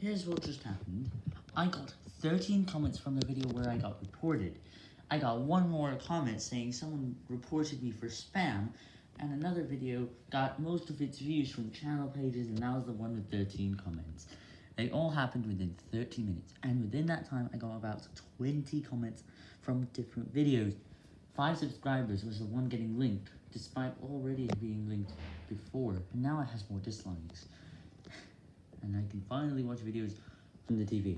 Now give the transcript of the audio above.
Here's what just happened. I got 13 comments from the video where I got reported. I got one more comment saying someone reported me for spam, and another video got most of its views from channel pages, and that was the one with 13 comments. They all happened within 30 minutes, and within that time I got about 20 comments from different videos. 5 subscribers was the one getting linked, despite already being linked before, and now it has more dislikes. And can finally watch videos from the TV.